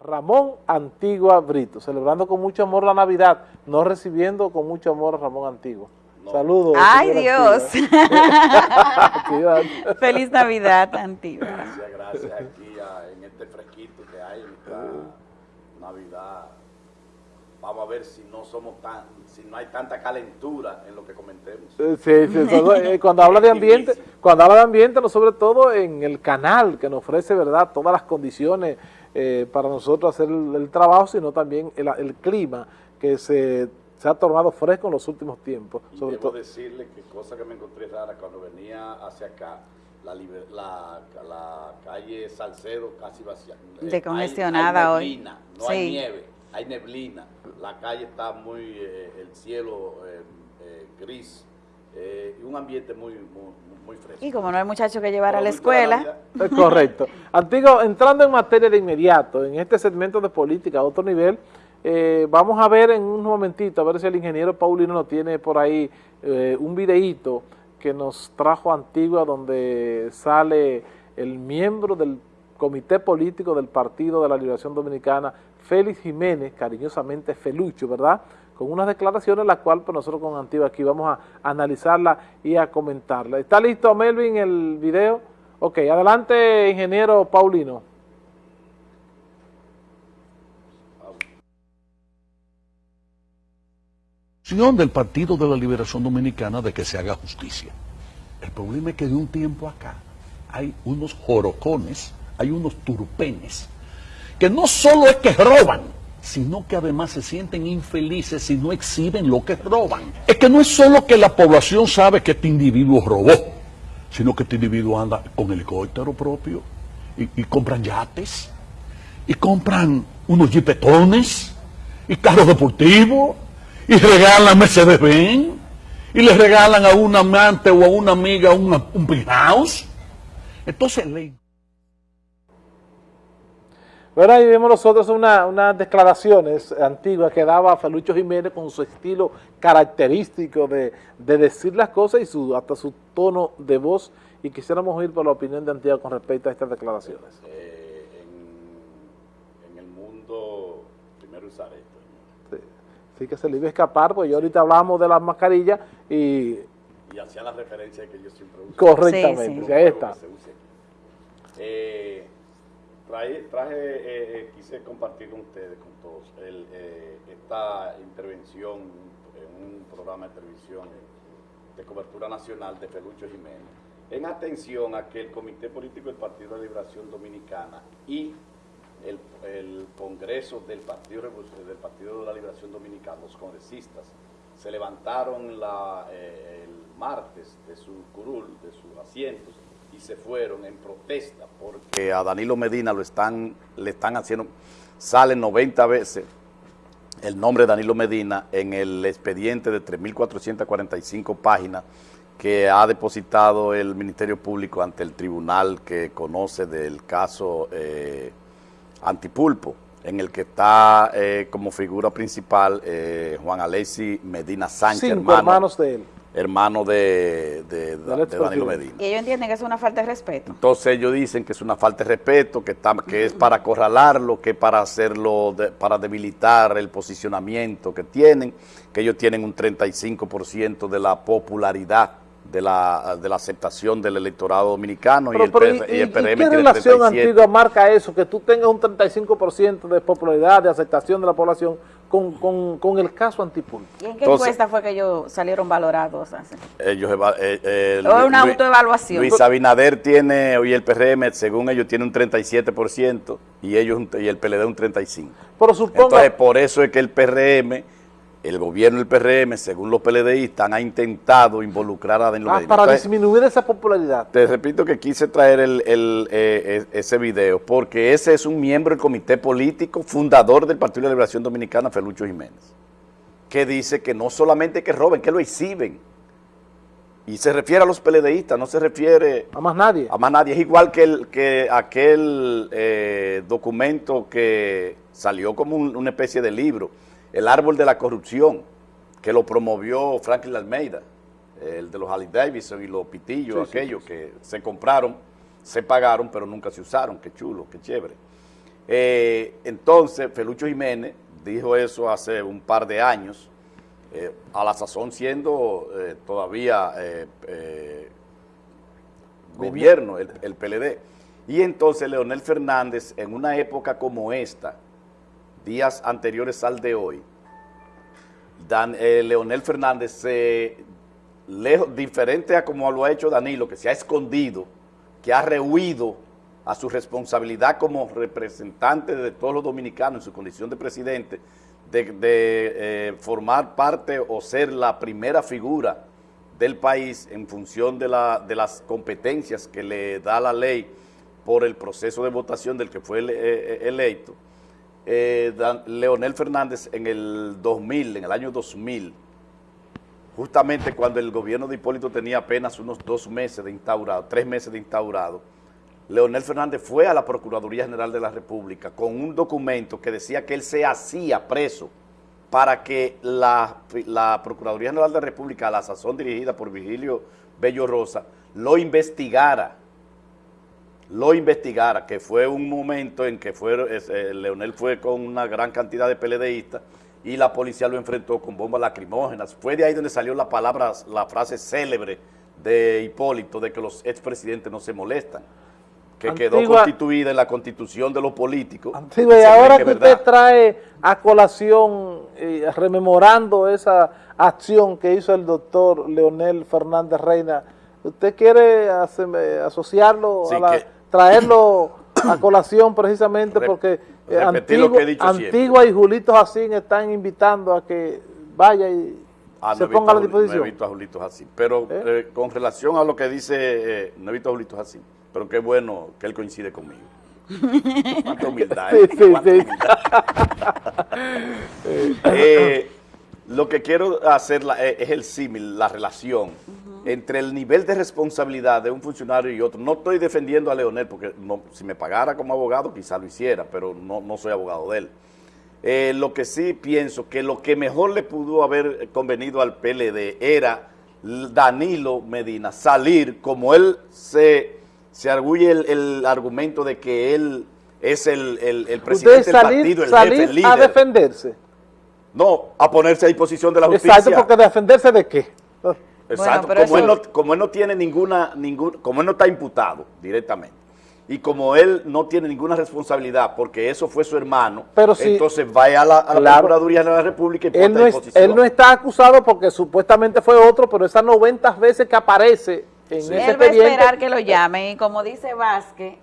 Ramón Antigua Brito, celebrando con mucho amor la Navidad, no recibiendo con mucho amor a Ramón Antigua. Saludos. ¡Ay, Dios! Feliz Navidad, Antigua. Gracias, gracias. Aquí en este fresquito que hay, en esta Navidad, vamos a ver si no somos tan, si no hay tanta calentura en lo que comentemos. Sí, sí, eh, cuando habla de ambiente, cuando habla de ambiente, no sobre todo en el canal que nos ofrece, ¿verdad?, todas las condiciones eh, para nosotros hacer el, trabajo, sino también el, clima que se, se, ha tornado fresco en los últimos tiempos. Y sobre debo decirle que cosa que me encontré rara cuando venía hacia acá, la, la, calle Salcedo casi vacía. Decongestionada hoy. No hay nieve, hay neblina. La calle está muy, eh, el cielo eh, gris, y un ambiente muy, muy, y como no hay muchachos que llevar a la escuela. Es correcto. Antiguo, entrando en materia de inmediato, en este segmento de política a otro nivel, eh, vamos a ver en un momentito, a ver si el ingeniero Paulino nos tiene por ahí eh, un videíto que nos trajo Antigua donde sale el miembro del comité político del Partido de la Liberación Dominicana, Félix Jiménez, cariñosamente Felucho, ¿verdad?, con unas declaraciones, la cual pues, nosotros con Antigua aquí vamos a analizarla y a comentarla. ¿Está listo Melvin el video? Ok, adelante ingeniero Paulino. del Partido de la Liberación Dominicana de que se haga justicia. El problema es que de un tiempo acá hay unos jorocones, hay unos turpenes, que no solo es que roban, sino que además se sienten infelices si no exhiben lo que roban. Es que no es solo que la población sabe que este individuo robó, sino que este individuo anda con helicóptero propio y, compran yates y compran unos jipetones y carros deportivos y regalan Mercedes-Benz y le regalan a un amante o a una amiga un un house. Entonces, bueno, ahí vemos nosotros unas declaraciones antiguas que daba Felucho Jiménez con su estilo característico de, decir las cosas y su, hasta su tono de voz. Y quisiéramos oír por la opinión de Antigua con respecto a estas declaraciones. Eh, en, el mundo, primero usar esto. Sí. que se le iba a escapar, pues yo ahorita hablamos de las mascarillas y... Y hacía la referencia que yo siempre uso. Correctamente, sí, ahí está. Eh, traje, traje eh, eh, quise compartir con ustedes, con todos, eh, esta intervención en un programa de televisión de cobertura nacional de Felucho Jiménez, en atención a que el Comité Político del Partido de Liberación Dominicana y el, Congreso del Partido, del Partido de la Liberación Dominicana, los congresistas, se levantaron el martes de su curul, de sus asientos, y se fueron en protesta porque a Danilo Medina lo están, le están haciendo, sale 90 veces el nombre de Danilo Medina en el expediente de 3.445 páginas que ha depositado el Ministerio Público ante el tribunal que conoce del caso eh, Antipulpo, en el que está eh, como figura principal eh, Juan Alessi Medina Sánchez, Cinco hermanos de él hermano de, Danilo Medina. Y ellos entienden que es una falta de respeto. Entonces ellos dicen que es una falta de respeto, que, está, que es para acorralarlo, que es para hacerlo, para debilitar el posicionamiento que tienen, que ellos tienen un 35% de la popularidad de la, de la aceptación del electorado dominicano y, el, y, el PRM ¿qué relación antigua marca eso, que tú tengas un 35% de popularidad, de aceptación de la población con, con, con el caso Antipulpo? ¿Y en qué encuesta fue que ellos salieron valorados? Ellos, eh, eh, ¿O una autoevaluación? Luis Abinader tiene, y el PRM, según ellos, tiene un 37% y ellos y el PLD un 35%. Pero supongo... Entonces, por eso es que el PRM el gobierno del PRM, según los PLDistas, ha intentado involucrar a Danilo ah, Para disminuir esa popularidad. Te repito que quise traer el, eh, ese video, porque ese es un miembro del comité político fundador del Partido de Liberación Dominicana, Felucho Jiménez, que dice que no solamente que roben, que lo exhiben. Y se refiere a los PLDistas, no se refiere... A más nadie. A más nadie. Es igual que, el, que aquel eh, documento que salió como una especie de libro, el árbol de la corrupción, que lo promovió Franklin Almeida, el de los Harley Davidson y los pitillos, aquellos que se compraron, se pagaron, pero nunca se usaron, qué chulo, qué chévere. Eh, entonces, Felucho Jiménez dijo eso hace un par de años, eh, a la sazón siendo eh, todavía gobierno, el, el PLD. Y entonces Leonel Fernández, en una época como esta, días anteriores al de hoy, Dan- eh, Leonel Fernández se lejos, diferente a como lo ha hecho Danilo, que se ha escondido, que ha rehuido a su responsabilidad como representante de todos los dominicanos en su condición de presidente, de, eh, formar parte o ser la primera figura del país en función de, la, de las competencias que le da la ley por el proceso de votación del que fue ele- eh, electo, eh, Leonel Fernández en el 2000, en el año 2000, justamente cuando el gobierno de Hipólito tenía apenas unos dos meses de instaurado, tres meses de instaurado, Leonel Fernández fue a la Procuraduría General de la República con un documento que decía que él se hacía preso para que la, la Procuraduría General de la República, a la sazón dirigida por Virgilio Bello Rosa, lo investigara lo investigara, que fue un momento en que fue, eh, Leonel fue con una gran cantidad de PLDistas y la policía lo enfrentó con bombas lacrimógenas. Fue de ahí donde salió la palabra, la frase célebre de Hipólito de que los expresidentes no se molestan, que quedó constituida en la constitución de los políticos. Antigua, y ahora que usted trae a colación, eh, rememorando esa acción que hizo el doctor Leonel Fernández Reina, ¿usted quiere asociarlo, Sí, a la- que- traerlo a colación precisamente porque eh, repetir lo que he dicho Antigua y Julito Jacín están invitando a que vaya y Ah, se no ponga a la disposición? No he visto a Julito así. Pero ¿Eh? eh, con relación a lo que dice, eh, no he visto a Julito así. Pero qué bueno que él coincide conmigo. Cuánta humildad, ¿eh? Sí, sí, Cuánta sí. humildad. Lo que quiero hacer la- eh, es el símil, la relación entre el nivel de responsabilidad de un funcionario y otro. No estoy defendiendo a Leonel, porque no- si me pagara como abogado quizá lo hiciera, pero no, no soy abogado de él. Eh, lo que sí pienso que lo que mejor le pudo haber convenido al PLD era Danilo Medina salir, como él se, se arguye el, el argumento de que él es el, el- el presidente del partido, el salir jefe, el a líder. defenderse. No, a ponerse a disposición de la justicia. Exacto, porque defenderse de qué. Exacto, Bueno, como, él no, como él no tiene ninguna, ningún, como él no está imputado directamente, y como él no tiene ninguna responsabilidad, porque eso fue su hermano, Pero si- entonces vaya a la, a la Claro. Procuraduría de la República y Él no, a es- disposición. él no está acusado porque supuestamente fue otro, pero esas 90 veces que aparece en ese Él va a esperar que lo llamen y como dice Vázquez,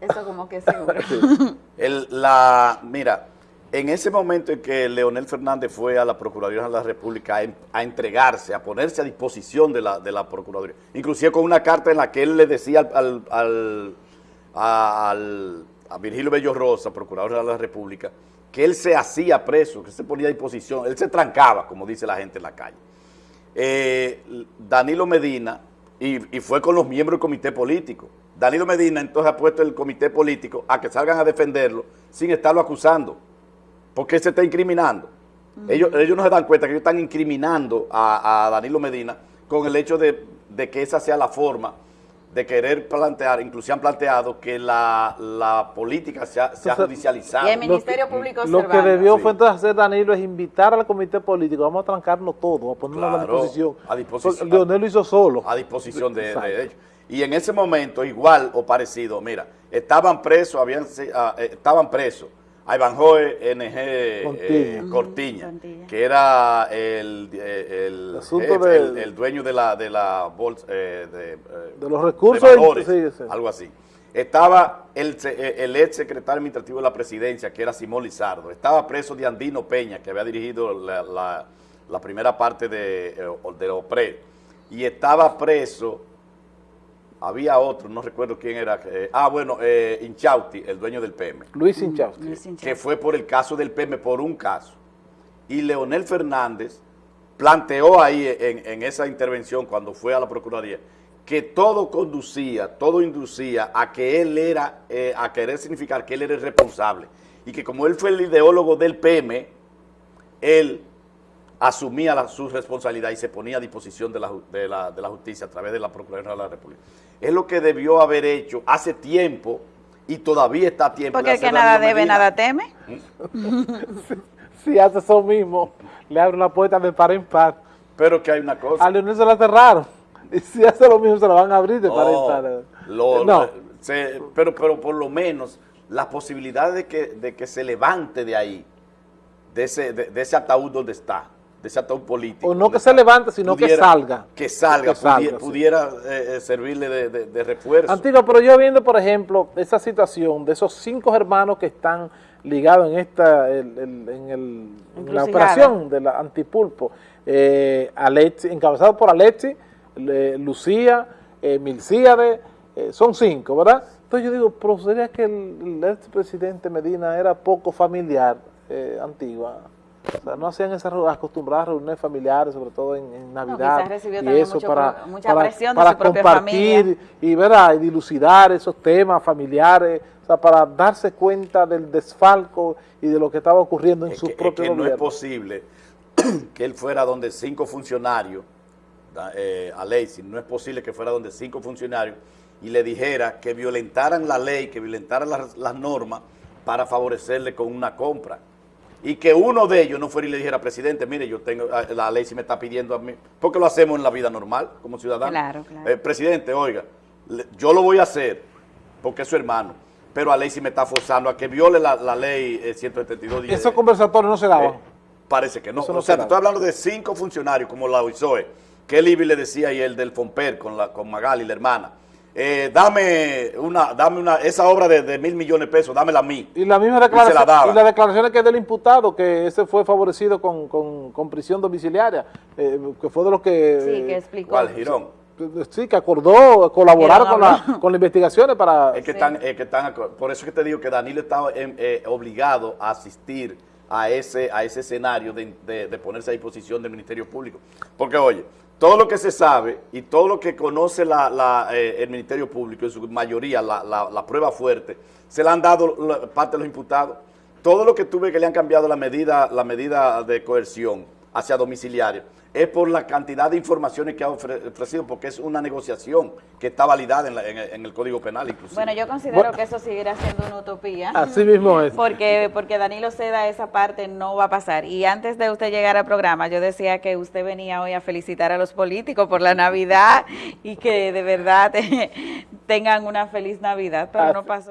eso como que seguro. El- la, mira, en ese momento en que Leonel Fernández fue a la Procuraduría de la República a, en- a entregarse, a ponerse a disposición de la, Procuraduría, inclusive con una carta en la que él le decía al, a, Virgilio Bello Rosa, Procurador de la República, que él se hacía preso, que se ponía a disposición, él se trancaba, como dice la gente en la calle. Eh, Danilo Medina, y fue con los miembros del comité político. Danilo Medina entonces ha puesto el comité político a que salgan a defenderlo sin estarlo acusando, porque se está incriminando. ellos, ellos no se dan cuenta que ellos están incriminando a, a Danilo Medina con el hecho de, de que esa sea la forma de querer plantear, incluso han planteado que la, la política se ha, se ha Entonces, judicializado. y el Lo Ministerio que- Público Lo que debió Sí. fue entonces hacer Danilo es invitar al comité político, vamos a trancarnos todo, a ponernos a la disposición. a disposición. Leonel lo hizo solo. a disposición de, de ellos. Y en ese momento, igual o parecido, mira, estaban presos, habían, se- ah, eh, estaban presos a Ivanhoe NG eh, Cortiña. Que era el, eh, el, de- el, el dueño de la, de la bolsa, eh, de, eh, De los recursos, valores, sí, sí. algo así. Estaba el, el ex secretario administrativo de la presidencia, que era Simón Lizardo. Estaba preso de Andino Peña, que había dirigido la, la- la primera parte de, de OPRE. Y estaba preso, había otro, no recuerdo quién era. eh, ah, bueno, eh, Inchausti, el dueño del PM Luis Hinchazos. que fue por el caso del PM, por un caso. Y Leonel Fernández planteó ahí en, en esa intervención cuando fue a la Procuraduría que todo conducía, todo inducía a que él era, eh, a querer significar que él era el responsable. Y que como él fue el ideólogo del PM, él asumía la- su responsabilidad y se ponía a disposición de la, de la- de la justicia a través de la Procuraduría de la República. Es lo que debió haber hecho hace tiempo y todavía está a tiempo Porque de el que hacer nada debe, nada teme. Si hace eso mismo, le abre una puerta de par en par. Pero que hay una cosa. A Leonel se la cerraron. Y si hace lo mismo, se la van a abrir de par en No, par. lo- no. se- pero, pero por lo menos la posibilidad de que, de que se levante de ahí, de ese, de, de ese ataúd donde está, de ese ataúd político. O no que se levante, sino que salga. Que salga, Que salga, sí. pudiera eh, eh, servirle de, de- de refuerzo. Antigua, pero yo viendo, por ejemplo, esa situación de esos cinco hermanos que están ligados en esta, el- el- en, el- en la operación de la antipulpo, eh, Alexi, encabezado por Alexi, le- Lucía, eh, Milcíade, eh, son cinco, ¿verdad? Entonces yo digo, pero sería que el, el expresidente Medina era poco familiar, eh, Antigua. O sea, no hacían esas acostumbradas reuniones familiares, sobre todo en, en Navidad. y eso mucho para, mucha para- presión de para su propia compartir familia. y ¿verdad? y dilucidar esos temas familiares, o sea, para darse cuenta del desfalco y de lo que estaba ocurriendo en Es su que, es propio que no es posible que él fuera donde cinco funcionarios, eh, a Lacey, no es posible que fuera donde cinco funcionarios y le dijera que violentaran la ley, que violentaran las, las normas para favorecerle con una compra. Y que uno de ellos no fuera y le dijera, presidente, mire, yo tengo, ah, la ley si me está pidiendo a mí, porque lo hacemos en la vida normal, como ciudadanos. Claro, claro. Eh, presidente, oiga, le- yo lo voy a hacer, porque es su hermano, pero a ley si me está forzando a que viole la, la ley eh, 172. y, Esos conversatorios no se daban. eh, parece que no. Eso no o sea, se te estoy hablando de cinco funcionarios como la OISOE, que el IBI le decía y el del FOMPER con, la, con Magali, la hermana. Eh, dame una, dame una, esa obra de, de mil millones de pesos, dámela a mí. Y la misma se la declaración, daba. y las declaraciones que es del imputado, que ese fue favorecido con, con, con prisión domiciliaria, eh, que fue de los que... Sí, que eh, explicó. ¿Cuál, Girón? Sí, que acordó colaborar con, la, con las investigaciones para... Es que Sí. están, es que están, por eso es que te digo que Danilo estaba em, eh, obligado a asistir a ese, a ese escenario de, de- de ponerse a disposición del Ministerio Público. Porque, oye, todo lo que se sabe y todo lo que conoce eh, el Ministerio Público, en su mayoría, la, la- prueba fuerte, se la han dado parte de los imputados. Todo lo que tuve que le han cambiado la medida, la medida de coerción hacia domiciliario es por la cantidad de informaciones que ha ofre- ofrecido, porque es una negociación que está validada en, la- en el- en el Código Penal, inclusive. Bueno, yo considero Bueno. que eso seguirá siendo una utopía. Así mismo es. Porque, porque Danilo Seda esa parte no va a pasar. Y antes de usted llegar al programa, yo decía que usted venía hoy a felicitar a los políticos por la Navidad y que de verdad tengan una feliz Navidad, pero no pasó.